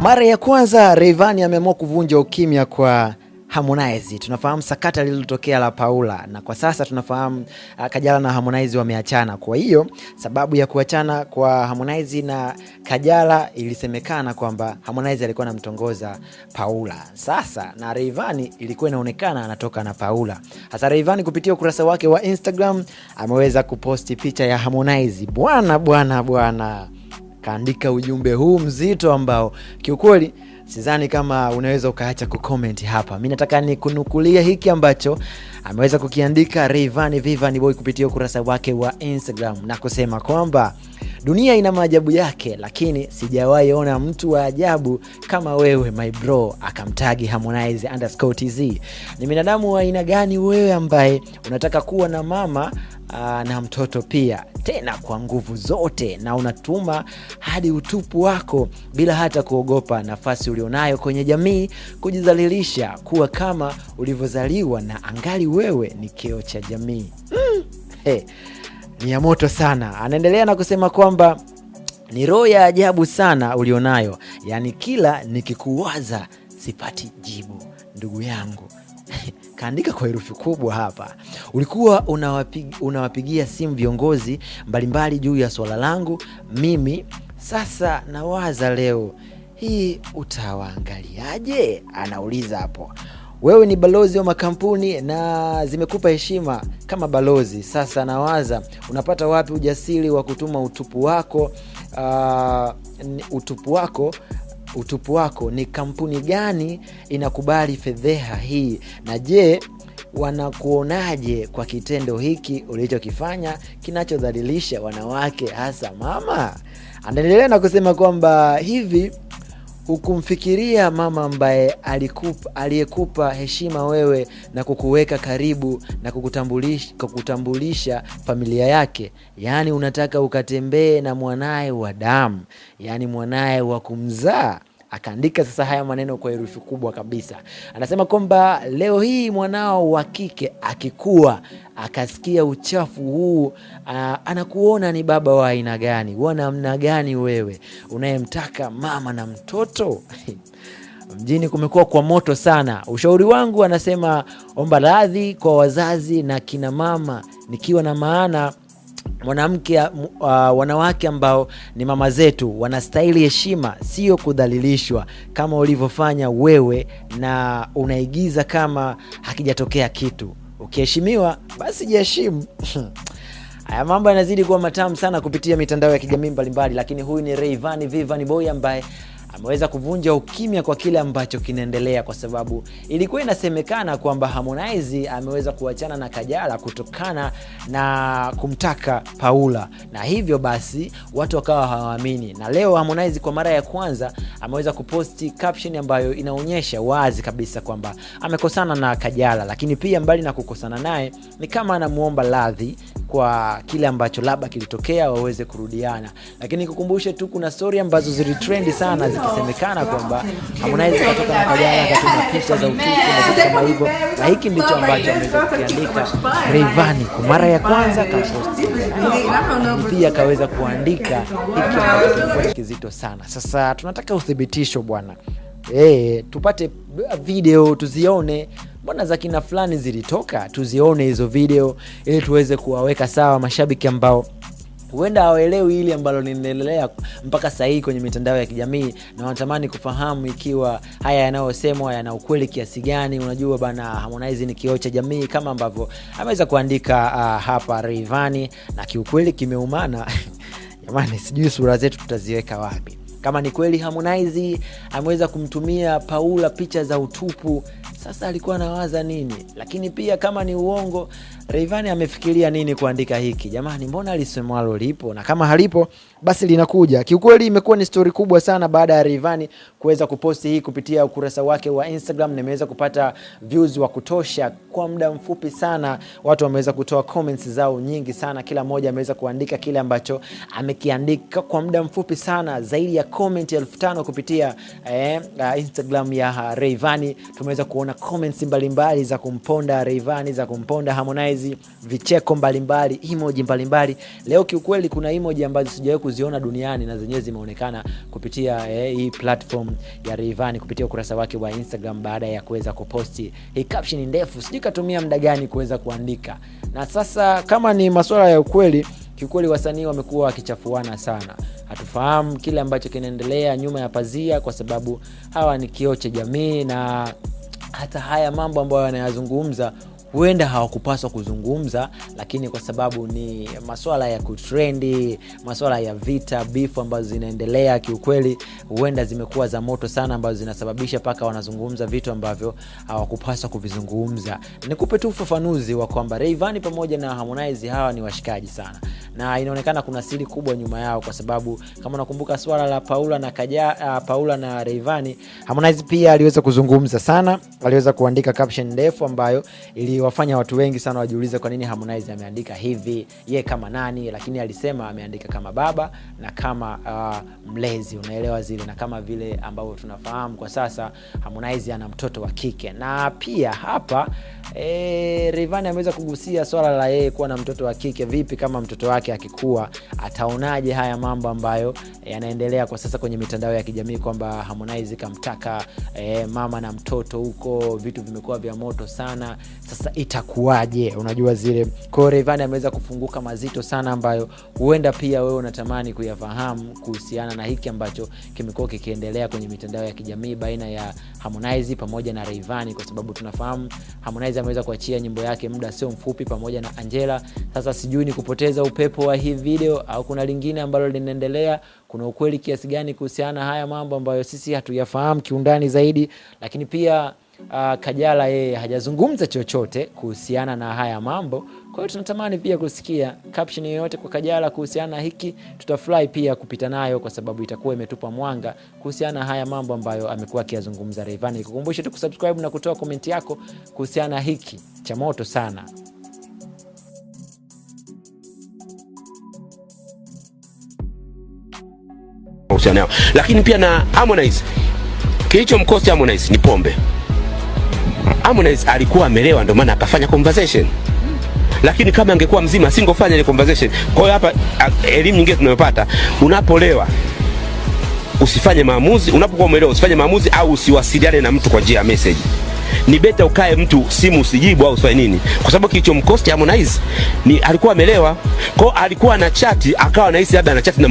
Mara ya kwanza Rayvanny ameamua kuvunja ukimya kwa Harmonize. Tunafahamu sakata lililotokea la Paula na kwa sasa tunafahamu uh, Kajala na Harmonize wameachana. Kwa hiyo sababu ya kuachana kwa Harmonize na Kajala ilisemekana kwamba Harmonize alikuwa anamtongoza Paula. Sasa na Rayvanny ilikuwa inaonekana anatoka na Paula. Hasa Rayvanny kupitia ukurasa wake wa Instagram ameweza kuposti picha ya Harmonize. Bwana bwana bwana kaandika ujumbe huu mzito ambao kiukweli sidhani kama unaweza ukaacha kucomment hapa. Mi nataka nikunukulia hiki ambacho ameweza kukiandika Rayvanny Vivani Boy kupitia ukurasa wake wa Instagram na kusema kwamba dunia ina maajabu yake, lakini sijawahi ona mtu wa ajabu kama wewe my bro. Akamtagi Harmonize underscore tz. Ni binadamu wa aina gani wewe ambaye unataka kuwa na mama aa, na mtoto pia tena kwa nguvu zote, na unatuma hadi utupu wako bila hata kuogopa nafasi ulionayo kwenye jamii, kujizalilisha kuwa kama ulivyozaliwa, na angali wewe ni keo cha jamii. Mm, hey, ni ya moto sana. Anaendelea na kusema kwamba ni roho ya ajabu sana ulionayo, yaani kila nikikuwaza sipati jibu, ndugu yangu kaandika kwa herufi kubwa hapa. Ulikuwa unawapig, unawapigia simu viongozi mbalimbali juu ya swala langu mimi. Sasa nawaza leo hii utawaangaliaje? Anauliza hapo. Wewe ni balozi wa makampuni na zimekupa heshima kama balozi. Sasa nawaza unapata wapi ujasiri wa kutuma utupu wako, uh, utupu wako utupu wako ni kampuni gani inakubali fedheha hii? Na je, wanakuonaje kwa kitendo hiki ulichokifanya kinachodhalilisha wanawake hasa mama? Anaendelea na kusema kwamba hivi hukumfikiria mama ambaye aliyekupa heshima wewe na kukuweka karibu na kukutambulisha, kukutambulisha familia yake, yaani unataka ukatembee na mwanaye wa damu, yaani mwanaye wa kumzaa. Akaandika sasa haya maneno kwa herufi kubwa kabisa. Anasema kwamba leo hii mwanao wa kike akikua akasikia uchafu huu, anakuona ni baba wa aina gani, wa namna gani wewe unayemtaka mama na mtoto mjini kumekuwa kwa moto sana. Ushauri wangu, anasema omba radhi kwa wazazi na kina mama, nikiwa na maana mwanamke uh, wanawake ambao ni mama zetu wanastahili heshima, sio kudhalilishwa kama ulivyofanya wewe, na unaigiza kama hakijatokea kitu. Ukiheshimiwa basi jiheshimu. Haya mambo yanazidi kuwa matamu sana kupitia mitandao ya kijamii mbalimbali, lakini huyu ni Rayvanny Vivani Boy ambaye ameweza kuvunja ukimya kwa kile ambacho kinaendelea, kwa sababu ilikuwa inasemekana kwamba Harmonize ameweza kuachana na Kajala kutokana na kumtaka Paula, na hivyo basi watu wakawa hawaamini. Na leo Harmonize kwa mara ya kwanza ameweza kuposti caption ambayo inaonyesha wazi kabisa kwamba amekosana na Kajala, lakini pia mbali na kukosana naye ni kama anamuomba radhi kwa kile ambacho labda kilitokea waweze kurudiana, lakini kukumbushe tu kuna stori ambazo zilitrendi sana zikisemekana kwamba Harmonize katoka na Kajala akatuma picha za utupu na vitu kama hivyo, na hiki ndicho ambacho ameweza kukiandika Rayvanny kwa mara ya kwanza kaposti, pia akaweza kuandika hiki ambacho kilikuwa kizito sana. Sasa tunataka uthibitisho bwana. Hey, tupate video tuzione mbona za kina fulani zilitoka, tuzione hizo video ili tuweze kuwaweka sawa mashabiki ambao huenda hawaelewi hili ambalo linaendelea mpaka sasa hii kwenye mitandao ya kijamii na wanatamani kufahamu ikiwa haya yanayosemwa yana ukweli kiasi gani. Unajua bana, Harmonize ni kioo cha jamii kama ambavyo ameweza kuandika uh, hapa rivani na kiukweli kimeumana. Jamani, sijui sura zetu tutaziweka wapi kama ni kweli Harmonize ameweza kumtumia Paula picha za utupu, sasa alikuwa anawaza nini? Lakini pia kama ni uongo, Rayvanny amefikiria nini kuandika hiki? Jamani, mbona lisemwalo lipo, na kama halipo basi linakuja. Kiukweli imekuwa ni stori kubwa sana baada ya Rayvanny kuweza kuposti hii kupitia ukurasa wake wa Instagram, na imeweza kupata views wa kutosha kwa muda mfupi sana. Watu wameweza kutoa comments zao nyingi sana, kila mmoja ameweza kuandika kile ambacho amekiandika kwa muda mfupi sana, zaidi ya comment elfu tano kupitia eh, uh, Instagram ya Rayvanny tumeweza kuona comments mbalimbali za kumponda Rayvanny, za kumponda Harmonize, vicheko mbalimbali, emoji mbalimbali. Leo kiukweli kuna emoji ambazo sijawahi kuziona duniani na zenyewe zimeonekana kupitia eh, hii platform ya Rayvanny kupitia ukurasa wake wa Instagram baada ya kuweza kuposti hii caption ndefu, sijui katumia muda gani kuweza kuandika. Na sasa kama ni masuala ya ukweli, kiukweli wasanii wamekuwa wakichafuana sana. Hatufahamu kile ambacho kinaendelea nyuma ya pazia kwa sababu hawa ni kioo cha jamii na hata haya mambo ambayo wanayazungumza huenda hawakupaswa kuzungumza lakini kwa sababu ni maswala ya kutrendi maswala ya vita bifu ambazo zinaendelea kiukweli huenda zimekuwa za moto sana ambazo zinasababisha paka wanazungumza vitu ambavyo hawakupaswa kuvizungumza. Nikupe tu ufafanuzi wa kwamba Rayvanny pamoja na Harmonize hawa ni washikaji sana. Na inaonekana kuna siri kubwa nyuma yao kwa sababu kama unakumbuka swala la Paula na Kaja, uh, Paula na Rayvanny Harmonize pia aliweza kuzungumza sana. Aliweza kuandika caption ndefu ambayo iliwafanya watu wengi sana wajiulize kwa nini Harmonize ameandika hivi. Ye kama nani? Lakini alisema ameandika kama baba na kama uh, mlezi. Unaelewa zile na kama vile ambavyo tunafahamu kwa sasa Harmonize ana mtoto wa kike. Na pia hapa e, Rayvanny ameweza kugusia swala la yeye kuwa na mtoto wa kike. Vipi kama mtoto wake akikuwa ataonaje haya mambo ambayo yanaendelea kwa sasa kwenye mitandao ya kijamii kwamba Harmonize kamtaka e, mama na mtoto huko vitu vimekuwa vya moto sana. Sasa itakuwaje? Unajua zile. Kwao Rayvanny ameweza kufunguka mazito sana ambayo huenda pia wewe unatamani kuyafahamu kuhusiana na hiki ambacho kimekuwa kikiendelea kwenye mitandao ya kijamii baina ya Harmonize pamoja na Rayvanny kwa sababu tunafahamu Harmonize ameweza kuachia nyimbo yake muda sio mfupi pamoja na Angela. Sasa sijui ni kupoteza upepo wa hii video au kuna lingine ambalo linaendelea? Kuna ukweli kiasi gani kuhusiana na haya mambo ambayo sisi hatuyafahamu kiundani zaidi? Lakini pia uh, Kajala yeye hajazungumza chochote kuhusiana na haya mambo. Kwa hiyo tunatamani pia kusikia caption yoyote kwa Kajala kuhusiana na hiki, tutafurahi pia kupita nayo kwa sababu itakuwa imetupa mwanga kuhusiana na haya mambo ambayo amekuwa akiyazungumza Rayvanny. Nikukumbushe tu kusubscribe na kutoa komenti yako kuhusiana na hiki cha moto sana. lakini pia na Harmonize, Kilichomkosi Harmonize ni pombe. Harmonize alikuwa amelewa, ndio maana akafanya conversation, lakini kama angekuwa mzima asingofanya ile conversation. Kwa hiyo hapa elimu nyingine tunayopata, unapolewa usifanye maamuzi, unapokuwa umelewa usifanye maamuzi au usiwasiliane na mtu kwa njia ya message. Ni beta ukae mtu simu usijibu au usifanye nini, kwa sababu kilichomkosti Harmonize ni alikuwa amelewa, kwa hiyo alikuwa na chati akawa anahisi labda ana chati na